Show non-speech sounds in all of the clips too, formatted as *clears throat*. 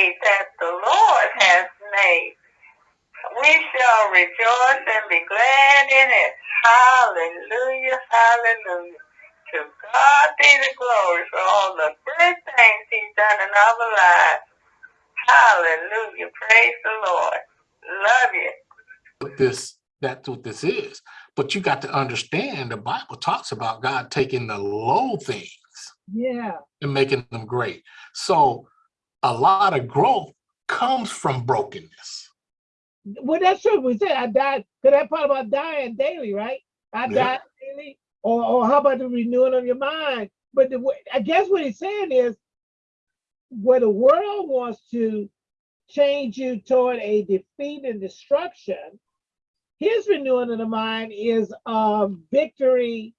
day that the Lord has made. We shall rejoice and be glad in it. Hallelujah, hallelujah. To God be the glory for all the good things he's done in our lives. Hallelujah. Praise the Lord. Love you. But this, that's what this is. But you got to understand the Bible talks about God taking the low things Yeah. and making them great. So a lot of growth comes from brokenness. Well, that's true. We said I died. Cause that part about dying daily, right? I Yeah. died daily. Or, or how about the renewing of your mind? But the, way- I guess what he's saying is, where the world wants to change you toward a defeat and destruction, his renewing of the mind is um, victory,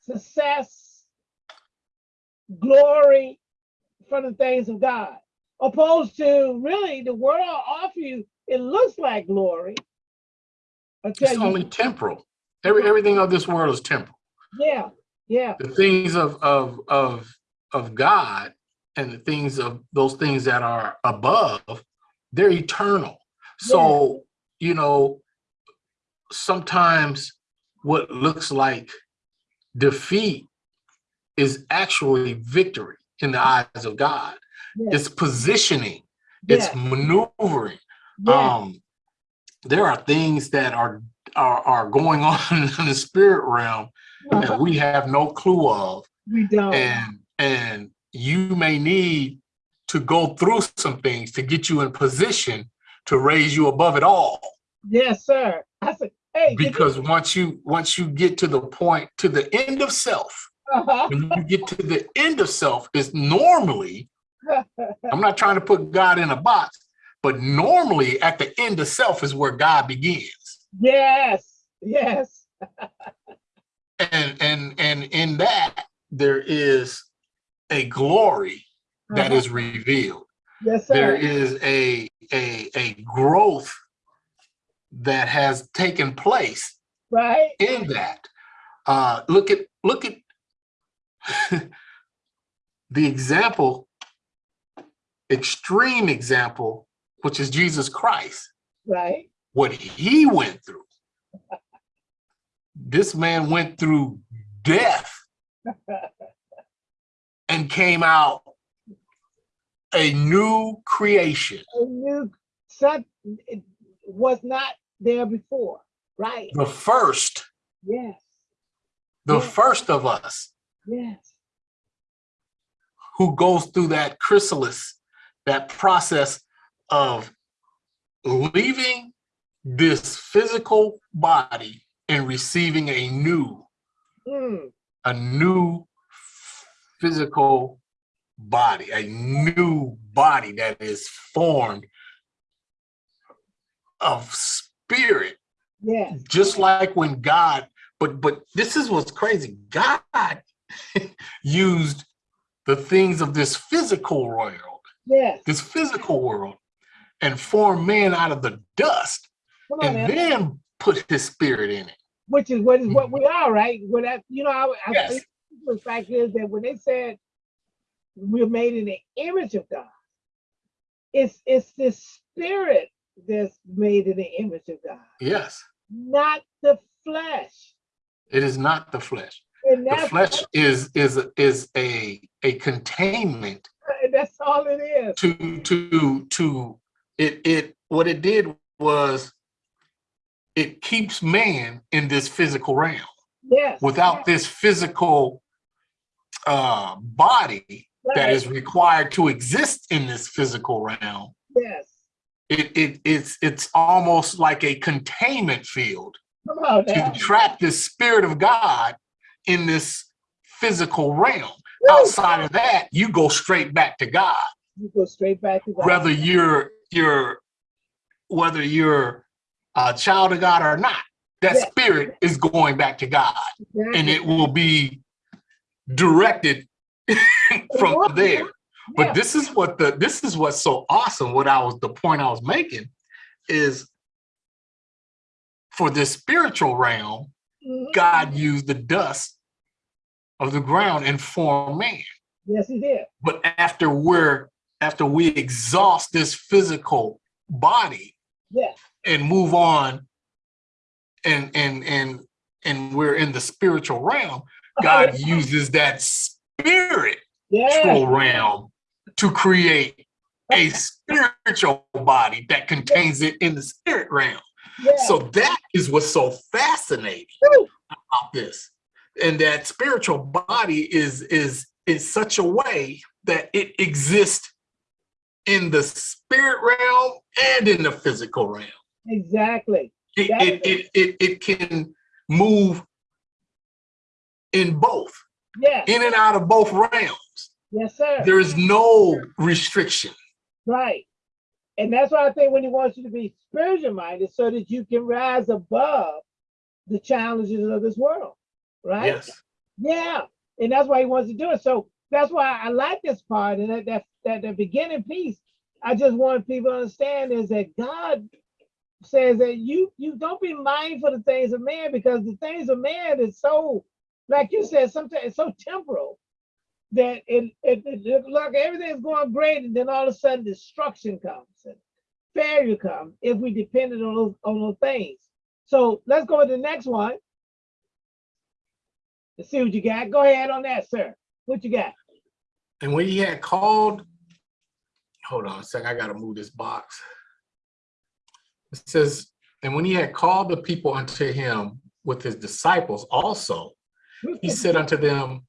success, glory from the things of God. Opposed to really the world offer you, it looks like glory. It's you, only temporal. Every, everything of this world is temporal. yeah, yeah, The things of, of, of, of God and the things of those things that are above, they're eternal. So, you know, sometimes what looks like defeat is actually victory in the eyes of God. yeah, It's positioning, it's maneuvering. yeah, Um, there are things that are, are, are going *laughs* on in the spirit realm that we have no clue of. we don't. And, and you may need to go through some things to get you in position to raise you above it all. Yes, sir. I said, hey, Because once you, once you get to the point, to the end of self, uh-huh. when you get to the end of self is normally, I'm not trying to put God in a box, but normally at the end of self is where God begins. yes, yes, And, and, and in that, there is a glory that uh-huh. is revealed. yes, There sir. is a, a, a growth that has taken place Right? in that. Uh, look at, look at *laughs* the example, extreme example, which is Jesus Christ, Right? what he went through. This man went through death *laughs* and came out a new creation, A new it was not there before. Right? the first, Yes, the Yeah. first of us yes, who goes through that chrysalis, that process of leaving this physical body and receiving a new, mm, a new physical body, a new body that is formed of spirit, yes, just like when God, but but this is what's crazy. God *laughs* used the things of this physical world yes. this physical world and form man out of the dust on and then put his spirit in it. Which is what is what mm-hmm. we are, right? What that you know, I, I Yes. think the fact is that when they said we're made in the image of God, it's it's the spirit that's made in the image of God, Yes, not the flesh. it is not the flesh. The flesh is is is a a containment that's all it is. to to to it it what it did was it keeps man in this physical realm. Yes. Without this physical uh body that right, is required to exist in this physical realm, yes. it, it it's it's almost like a containment field to trap the spirit of God in this physical realm. Woo! Outside of that, you go straight back to God. You go straight back to God. Whether you're you're whether you're a child of God or not, that Yeah. spirit is going back to God and it will be directed *laughs* from there. But Yeah. this is what the this is what's so awesome. What I was the point I was making is for this spiritual realm, Mhm. God used the dust of the ground and form man. Yes, he did. But after we're after we exhaust this physical body Yes. and move on and and and and we're in the spiritual realm, God *laughs* uses that spiritual Yeah. realm to create a *laughs* spiritual body that contains it in the spirit realm. yeah. So that is what's so fascinating about this. And that spiritual body is is is such a way that it exists in the spirit realm and in the physical realm. Exactly. It it it, it, it can move in both, Yes. in and out of both realms. Yes, sir. There is no restriction. Right. And that's why I think when he wants you to be spiritual minded so that you can rise above the challenges of this world. Right? Yes. Yeah. And that's why he wants to do it. So that's why I like this part and that that that the beginning piece. I just want people to understand is that God says that you you don't be mindful of the things of man because the things of man is so, like you said, sometimes it's so temporal that it, it, it look like everything's going great and then all of a sudden destruction comes and failure comes if we depended on those on those things. So let's go to the next one. Let's see what you got. Go ahead on that, sir. What you got? And when he had called, hold on a second, I gotta move this box. It says, and when he had called the people unto him with his disciples also, he said unto them,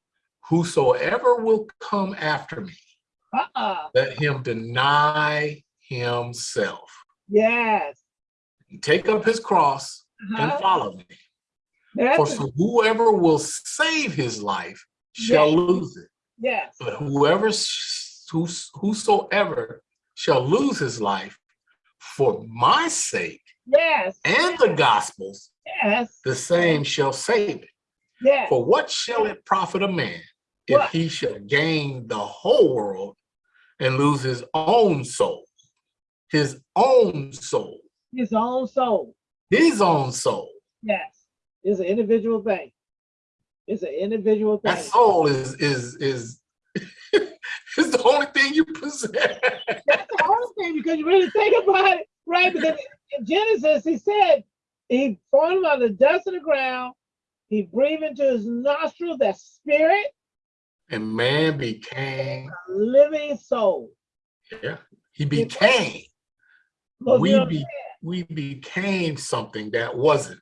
whosoever will come after me, Uh-uh. let him deny himself, Yes. take up his cross and Uh-huh. follow me. That's For so whoever will save his life shall Yes. lose it. yes. But whoever, whosoever shall lose his life for my sake Yes. and the gospel's, Yes. the same shall save it. Yes. For what shall it profit a man if What? he shall gain the whole world and lose his own soul? His own soul, His own soul. his own soul. Yes. It's an individual thing. It's an individual thing. That soul is is is *laughs* is the only thing you possess. That's the only thing because you really think about it, right? Because in Genesis, he said he formed him out of the dust of the ground. He breathed into his nostril that spirit, And man became, a living soul. yeah, he became. Because We be, we became something that wasn't.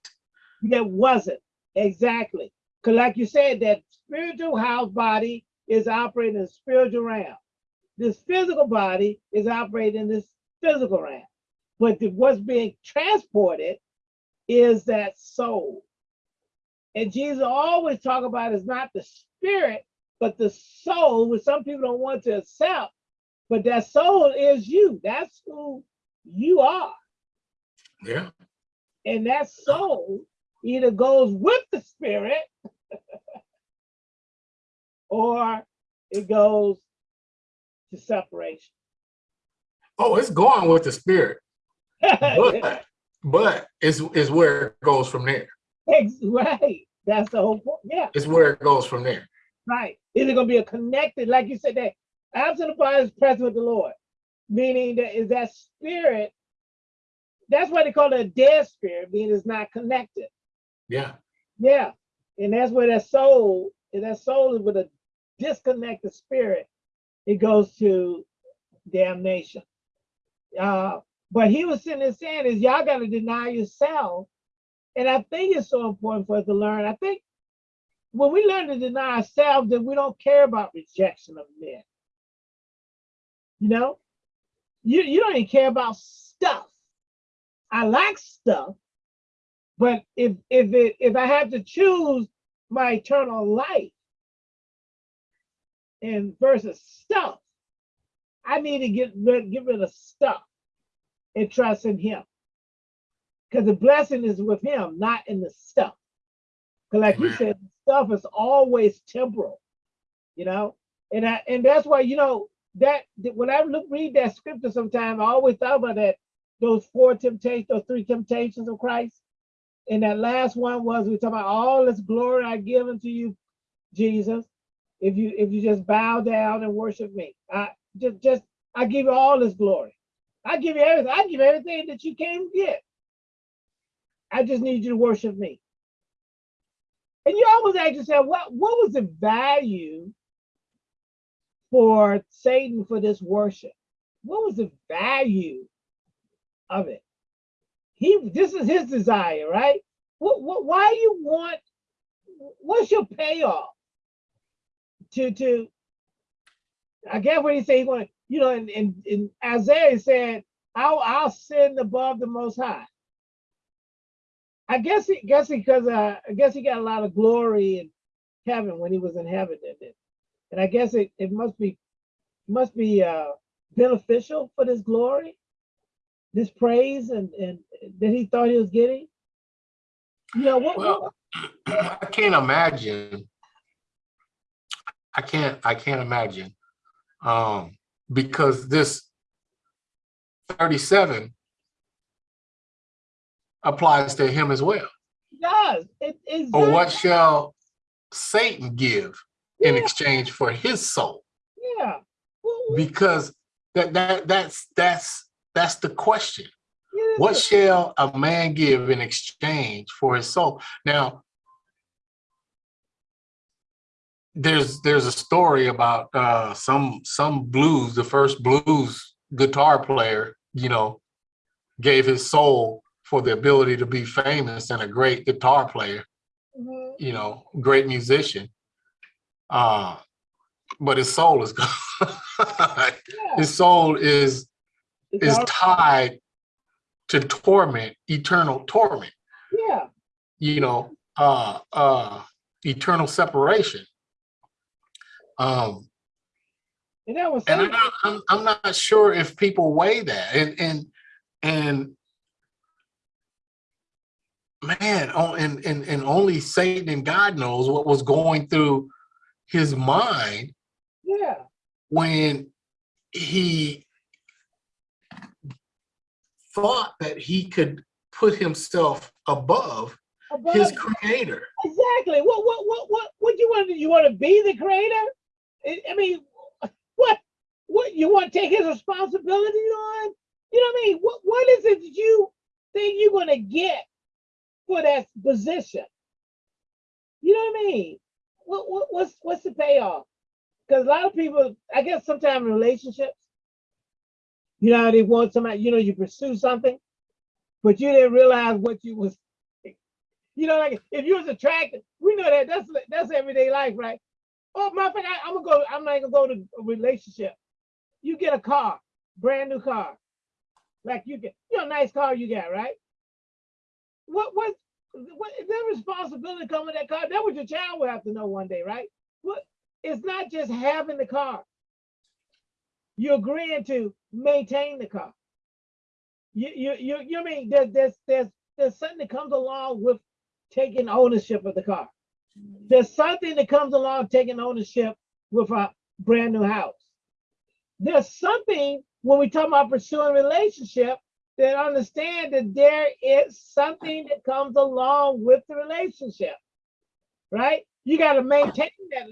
That wasn't exactly because, like you said, that spiritual house body is operating in the spiritual realm. This physical body is operating in this physical realm. But the, what's being transported is that soul. And Jesus always talk about is not the spirit, but the soul, which some people don't want to accept. But that soul is you. That's who you are. Yeah. And that soul either goes with the spirit *laughs* or it goes to separation. Oh, it's going with the spirit, but *laughs* but it's it's where it goes from there. Ex- right. That's the whole point. Yeah, It's where it goes from there. right. Is it gonna be a connected, like you said, that absent body is present with the Lord, meaning that is that spirit. That's why they call it a dead spirit, meaning it's not connected. Yeah. Yeah, and that's where that soul, and that soul is with a disconnected spirit, it goes to damnation. Uh, but he was sitting there saying is y'all got to deny yourself. And I think it's so important for us to learn. I think when we learn to deny ourselves, then we don't care about rejection of men. You know, you, you don't even care about stuff. I like stuff, but if if it if I have to choose my eternal life and versus stuff, I need to get rid, get rid of stuff and trust in him. Because the blessing is with him, not in the stuff. Because like you said, stuff is always temporal, you know? And I and that's why, you know, that that when I look read that scripture sometime, I always thought about that, those four temptations, those three temptations of Christ. And that last one was we talk about all this glory I give unto you, Jesus. If you if you just bow down and worship me. I just just I give you all this glory. I give you everything. I give everything that you can get. I just need you to worship me. And you always ask yourself, what, what was the value for Satan for this worship? What was the value of it? He this is his desire, right? What, what why you want what's your payoff to to I get what he said he want you know in, in, in Isaiah said I'll I'll sin above the most high. I guess he guess because uh, I guess he got a lot of glory in heaven when he was in heaven and, and I guess it, it must be must be uh beneficial for this glory, this praise and and that he thought he was getting. You know what, what *clears throat* I can't imagine. I can't, I can't imagine. Um, because this thirty-seven applies to him as well. it does it is Or what shall Satan give in exchange for his soul? yeah. Because that, that, that's, that's, that's the question. yeah, What shall a man give in exchange for his soul? Now, there's there's a story about uh, some some blues. The first blues guitar player, you know, gave his soul for the ability to be famous and a great guitar player. mhm, You know, great musician. Uh, but his soul is *laughs* gone. yeah, his soul is is tied to torment, eternal torment, yeah. you know, uh, uh, eternal separation. Um, And that was and I'm not, I'm, I'm not sure if people weigh that and, and, and man, oh, and, and, and only Satan and God knows what was going through his mind yeah. when he thought that he could put himself above Above- his creator. Exactly. What what what what what you want to you want to be the creator? I, I mean, what what you want to take his responsibility on? You know what I mean? What what is it that you think you're gonna get for that position? You know what I mean? What what what's what's the payoff? Because a lot of people, I guess, sometimes in relationships, you know, how they want somebody. You know, you pursue something, but you didn't realize what you was you know, like if you was attracted, we know that that's that's everyday life, right? Oh, my I, I'm gonna go. I'm not gonna go to a relationship. You get a car, brand new car, like you get, you know, nice car you got, right? What what what is that responsibility coming that car? That what your child will have to know one day, right? What it's not just having the car. You're agreeing to maintain the car. You you you you mean there's there's there's there's something that comes along with taking ownership of the car. There's something that comes along taking ownership with a brand new house. There's something when we talk about pursuing relationship that understand that there is something that comes along with the relationship, right? You got to maintain that.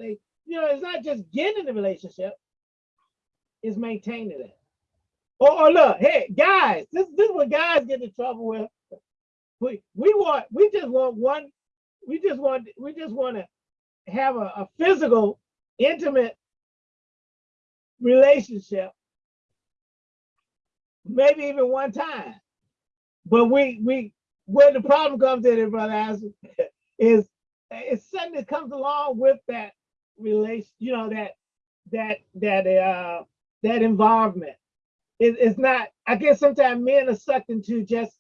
You know, it's not just getting the relationship; it's maintaining that. Oh, or look, hey guys, this this is what guys get in trouble with. We we want we just want one we just want we just want to have a, a physical intimate relationship. Maybe even one time. But we we where the problem comes in brother Isaac, *laughs* is it's something that comes along with that relation you know that that that uh that involvement it, it's not i guess sometimes men are sucked into just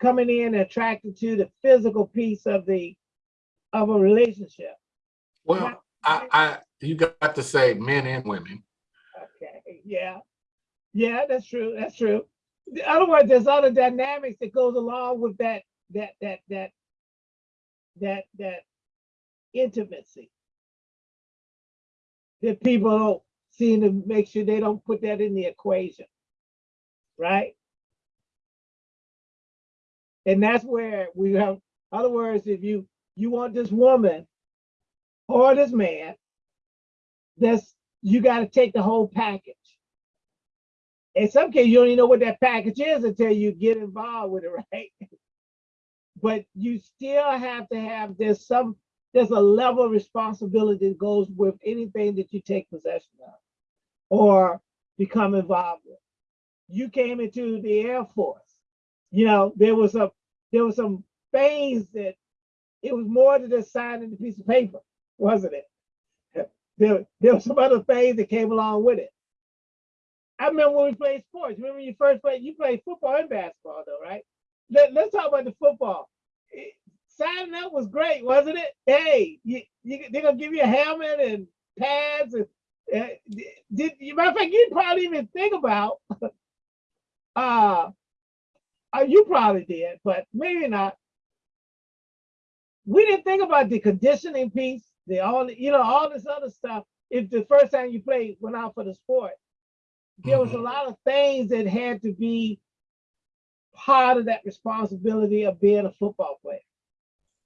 coming in and attracted to the physical piece of the of a relationship. Well, I, I, you got to say men and women. Okay, yeah, yeah, that's true. That's true. In other words, there's other dynamics that goes along with that that that that that that intimacy that people don't to make sure they don't put that in the equation, right? And that's where we have, other words, if you you want this woman or this man, that's you got to take the whole package. in some cases, you don't even know what that package is until you get involved with it, *laughs* right? But you still have to have, there's some, there's a level of responsibility that goes with anything that you take possession of or become involved with. You came into the Air Force, you know, there was a, there was some things that, it was more than just signing a piece of paper, wasn't it? There, there were some other things that came along with it. I remember when we played sports. Remember when you first played, you played football and basketball though, right? Let, let's talk about the football. Signing up was great, wasn't it? Hey, you, you, they're gonna give you a helmet and pads and, uh, did, you matter of fact, you probably even think about, *laughs* uh, uh, you probably did, but maybe not. We didn't think about the conditioning piece, the all, you know, all this other stuff. If the first time you played went out for the sport, there was a Mhm. lot of things that had to be part of that responsibility of being a football player.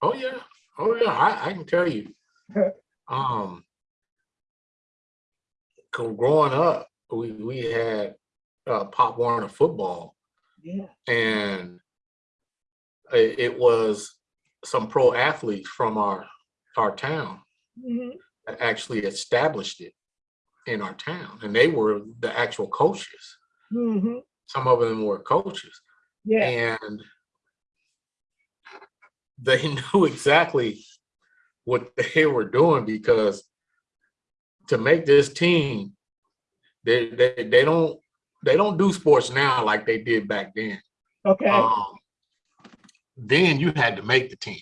Oh yeah, oh yeah. I, I can tell you. *laughs* Um, growing up, we we had uh, Pop Warner football, Yeah. and it, it was some pro athletes from our our town Mhm. that actually established it in our town, and they were the actual coaches. Mhm. Some of them were coaches, Yeah. and they *laughs* knew exactly what they were doing because to make this team, they they, they don't they don't do sports now like they did back then. Okay. Um, then you had to make the team,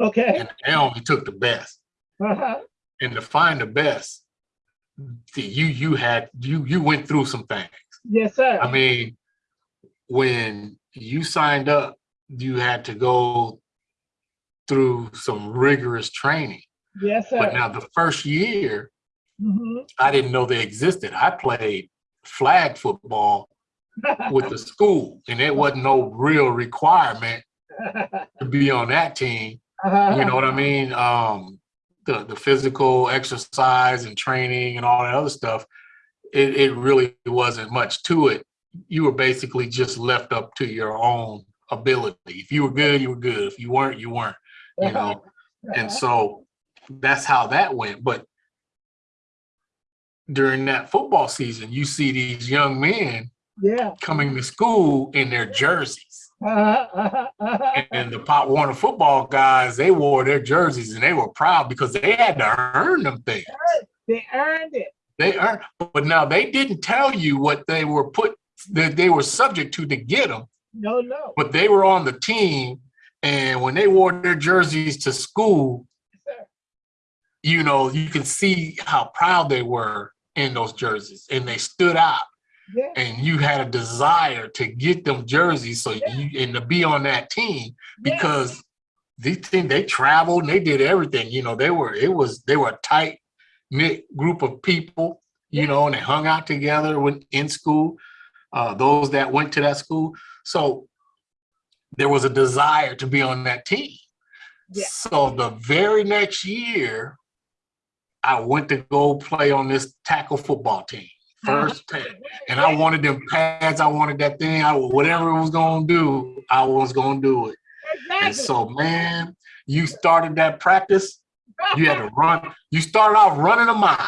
okay. and they only took the best. Uh-huh. And to find the best, you you had you you went through some things. Yes, sir. I mean, when you signed up, you had to go through some rigorous training. yes, sir. But now the first year, Mhm. I didn't know they existed. I played flag football with the school, and it wasn't no real requirement to be on that team. You know what I mean? Um, the the physical exercise and training and all that other stuff. It it really wasn't much to it. You were basically just left up to your own ability. If you were good, you were good. If you weren't, you weren't. You know. And so that's how that went. But during that football season, you see these young men Yeah. coming to school in their jerseys. *laughs* And the Pop Warner football guys, they wore their jerseys and they were proud because they had to earn them things. They earned it. They earned, but now they didn't tell you what they were put, that they were subject to to get them, No, no. but they were on the team. And when they wore their jerseys to school. You know, you can see how proud they were in those jerseys and they stood out Yeah. and you had a desire to get them jerseys so you and to be on that team yeah. because these things they traveled and they did everything you know they were it was they were a tight knit group of people you know and they hung out together when in school uh those that went to that school so there was a desire to be on that team Yeah. so the very next year i went to go play on this tackle football team *laughs* first team and I wanted them pads. I wanted that thing. I whatever it was gonna do, I was gonna do it. And so, man, you started that practice. You had to run. You started off running a mile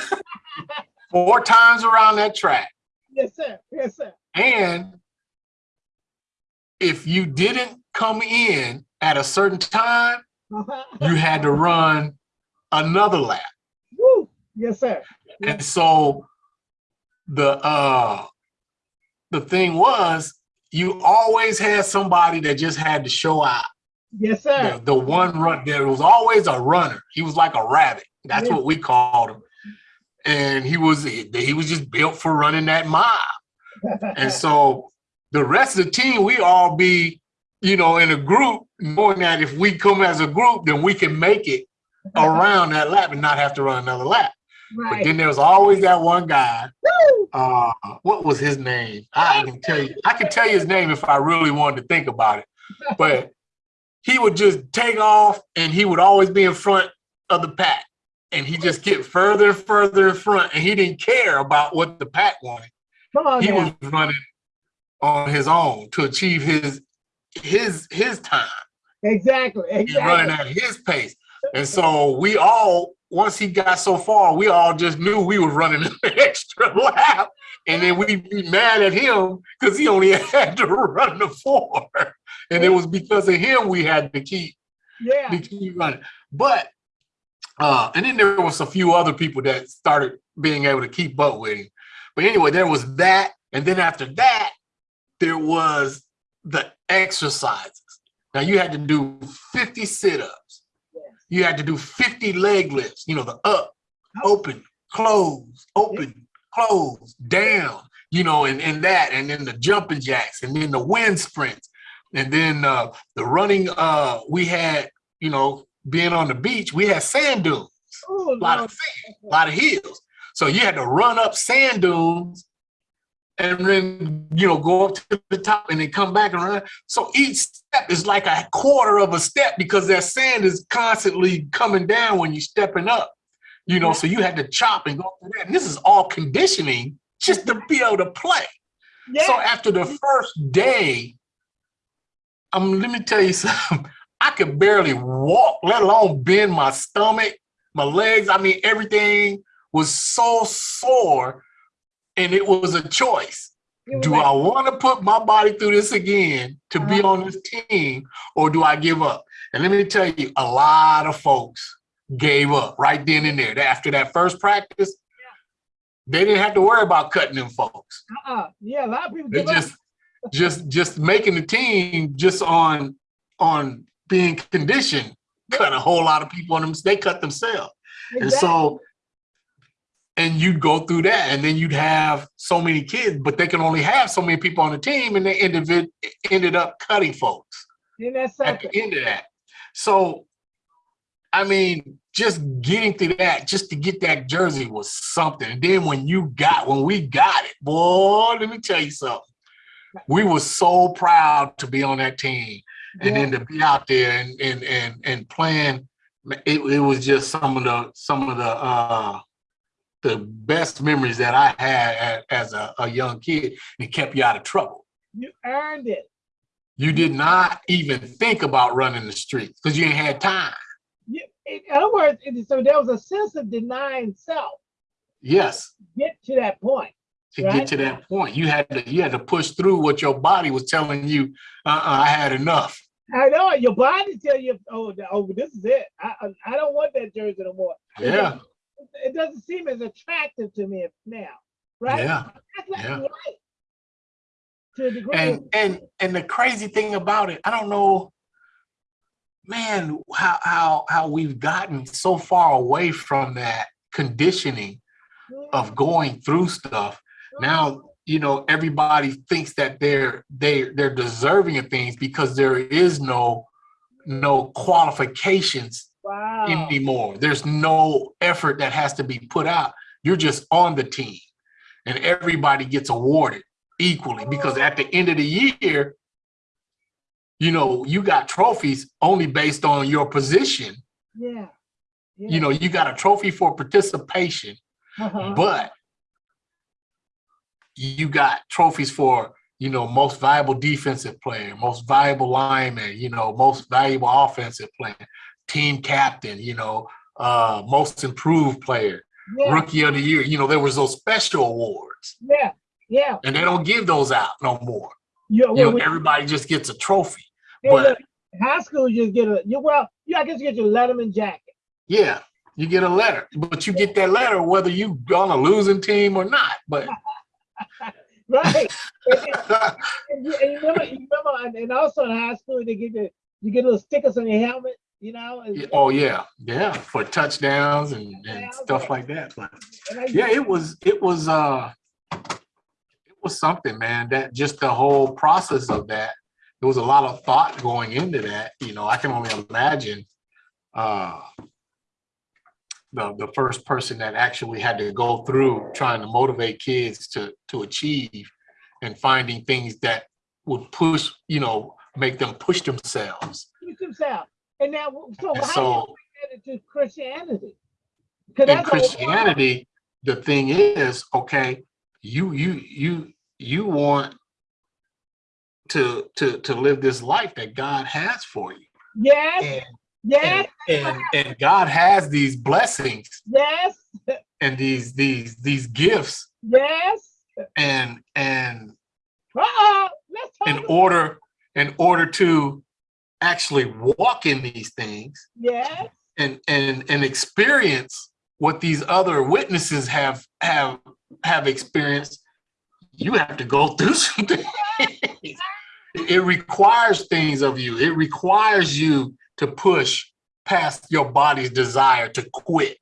*laughs* four times around that track, yes, sir. Yes, sir. and if you didn't come in at a certain time, Uh-huh. you had to run another lap. Woo. Yes, sir. And so the uh the thing was you always had somebody that just had to show out. Yes, sir. The, the one run there was always a runner. He was like a rabbit. That's Yeah. what we called him. And he was he was just built for running that mile. *laughs* And so the rest of the team, we all be, you know, in a group, knowing that if we come as a group, then we can make it around that lap and not have to run another lap. But then there was always that one guy. Uh, what was his name? I can tell you. I can tell you his name if I really wanted to think about it. But he would just take off, and he would always be in front of the pack, and he just get further and further in front, and he didn't care about what the pack wanted. He now. was running on his own to achieve his his his time. Exactly, He's running at his pace. And so we all, once he got so far, we all just knew we were running *laughs* an extra lap. And then we'd be mad at him because he only *laughs* had to run the four. And it was because of him we had to keep Yeah, to keep running. But uh, and then there was a few other people that started being able to keep up with him. But anyway, there was that, and then after that, there was the exercises. Now you had to do 50 sit-ups. You had to do 50 leg lifts, you know, the up, open, close, open, close, down, you know, and, and that, and then the jumping jacks, and then the wind sprints, and then uh, the running, uh, we had, you know, being on the beach, we had sand dunes, Oh, a lot Lord. of sand, a lot of hills. So you had to run up sand dunes and then, you know, go up to the top and then come back and run. So each step is like a quarter of a step because that sand is constantly coming down when you're stepping up. You know, so you had to chop and go through that. And this is all conditioning just to be able to play. So after the first day, um, let me tell you *laughs* something. I could barely walk, let alone bend my stomach, my legs. I mean, everything was so sore, and it was a choice. Do I want to put my body through this again to be Uh-huh. on this team, or do I give up? And let me tell you, a lot of folks gave up right then and there. After that first practice, they didn't have to worry about cutting them folks. uh-uh. Yeah, a lot of people They give up. just just just making the team just on on being conditioned cut a whole lot of people on them. They cut themselves. And so and you'd go through that and then you'd have so many kids, but they can only have so many people on the team and they ended ended up cutting folks that at the end of that. So I mean, just getting through that, just to get that jersey was something. And then when you got, when we got it, boy, let me tell you something. We were so proud to be on that team, and Yeah. then to be out there and and and and playing. It, it was just some of the some of the uh the best memories that I had as a, a young kid. It kept you out of trouble. You earned it. You did not even think about running the streets because you ain't had time. You, in other words, it- so there was a sense of denying self. Yes, Get to that point. to Right. get to that point, you had to you had to push through what your body was telling you. Uh, uh I had enough. I know your body tell you, oh, oh, this is it. I, I, don't want that jersey no more. Yeah, It doesn't seem as attractive to me now, right? yeah. Like yeah. right. To degree. And and and the crazy thing about it, I don't know, man, how how how we've gotten so far away from that conditioning of mm. going through stuff. Mm. Now, you know, everybody thinks that they're they they're deserving of things because there is no no qualifications wow. anymore. There's no effort that has to be put out. You're just on the team and everybody gets awarded equally because at the end of the year, you know, you got trophies only based on your position. Yeah. yeah. You know, you got a trophy for participation, uh-huh. but you got trophies for, you know, most valuable defensive player, most valuable lineman, you know, most valuable offensive player, team captain, you know, uh, most improved player, yeah. rookie of the year. You know, there was those special awards, yeah. Yeah. and they don't give those out no more. Yeah. You know, everybody just gets a trophy. hey, but- look, high school, you just get a, you, well, you, I guess you get your Letterman jacket. Yeah, you get a letter, but you get that letter whether you on a losing team or not. But Right. and, and- and you, remember, you remember, and, and also in high school, they get the, you get little stickers on your helmet, you know? oh yeah, yeah, for touchdowns and, and stuff like that. But yeah, it was it was uh it was something, man. That just the whole process of that. There was a lot of thought going into that. You know, I can only imagine uh the the first person that actually had to go through trying to motivate kids to to achieve and finding things that would push, you know, make them push themselves. Keep themselves. And now, so And how so do you get it to Christianity? in that's a whole- Christianity, the thing is, okay, you you you you want to to to live this life that God has for you. Yes, And yes, and, and, and God has these blessings yes, and these these these gifts yes. and and Uh-oh, let's in order in order to actually walk in these things Yes, and and and experience what these other witnesses have have have experienced you have to go through *laughs* some things it requires things of you. It requires you to push past your body's desire to quit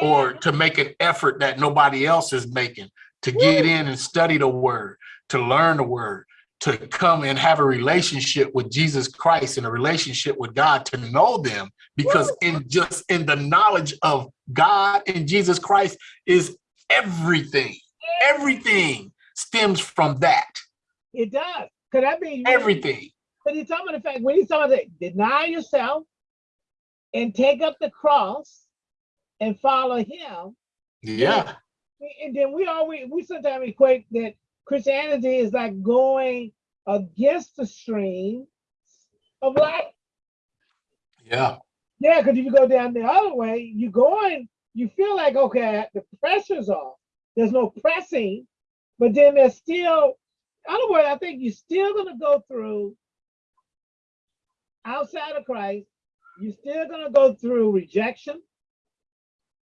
or to make an effort that nobody else is making to get in and study the word to learn the word to come and have a relationship with jesus christ and a relationship with god to know them because in just in the knowledge of god and jesus christ is everything. Everything stems from that. It does. Cause that means everything. But he's talking about the fact when he's talking about deny yourself and take up the cross and follow him. yeah. And then we always we sometimes equate that Christianity is like going against the stream of life. yeah Yeah, because if you go down the other way, you're going, you feel like okay, the pressure's off. There's no pressing, but then there's still, in other words, I think you're still gonna go through outside of Christ, you're still gonna go through rejection.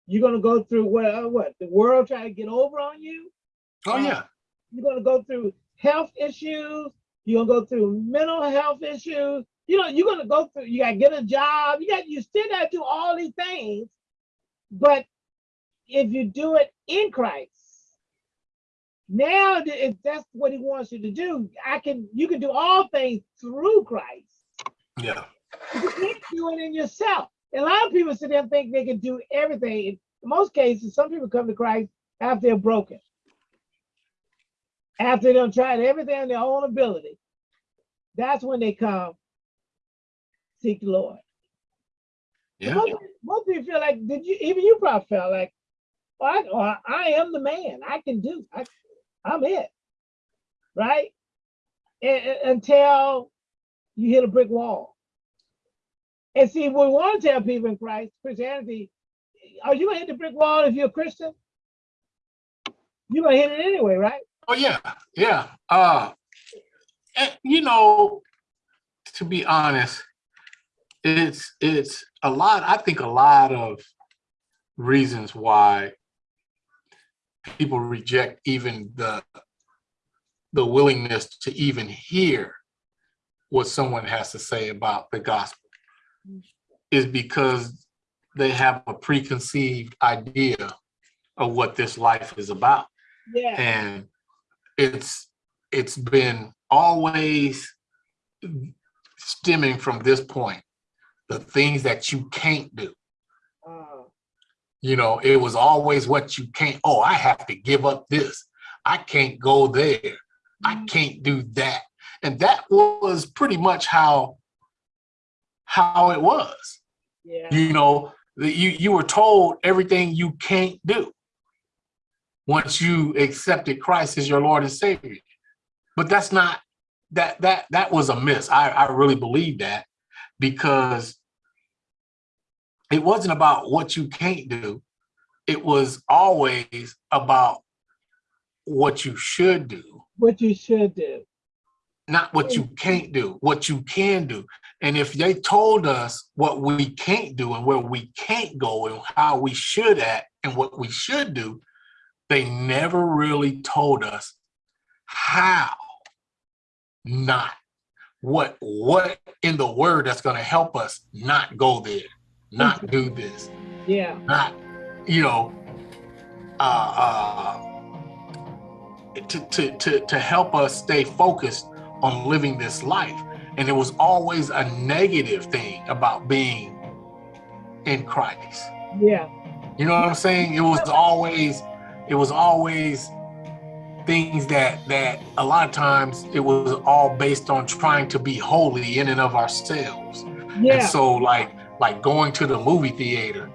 You're gonna go through what what the world trying to get over on you. oh yeah You're gonna go through health issues. You're gonna go through mental health issues. You know, you're gonna go through. You gotta get a job. You got. You still gotta do all these things. But if you do it in Christ, now if that's what He wants you to do, I can. You can do all things through Christ. yeah You can't do it in yourself. And a lot of people sit there and think they can do everything. In most cases, some people come to Christ after they're broken. After they've tried everything in their own ability. That's when they come seek the Lord. yeah Most, most people feel like, did you, even you probably felt like, oh, I, oh, I am the man. I can do, I, I'm it. Right? And- and- until you hit a brick wall. And see, we want to tell people in Christ, Christianity, are you gonna hit the brick wall if you're a Christian? You're gonna hit it anyway, right? Oh yeah, yeah. Uh, and, you know, to be honest, it's it's a lot. I think a lot of reasons why people reject even the the willingness to even hear what someone has to say about the gospel is because they have a preconceived idea of what this life is about Yeah. and it's it's been always stemming from this point the things that you can't do. You know it was always what you can't oh i have to give up this. I can't go there. I mm-hmm. can't do that. And that was pretty much how how it was. Yeah. you know that you you were told everything you can't do once you accepted christ as your lord and savior but that's not that that that was a miss i i really believe that because it wasn't about what you can't do it was always about what you should do What you should do. not what you can't do, what you can do. And if they told us what we can't do and where we can't go and how we should act and what we should do, they never really told us how not what what in the word that's going to help us not go there, not do this, Yeah. not you know uh uh to to to, to help us stay focused on living this life and it was always a negative thing about being in christ Yeah. you know what i'm saying it was always it was always things that that a lot of times it was all based on trying to be holy in and of ourselves Yeah. and so like like going to the movie theater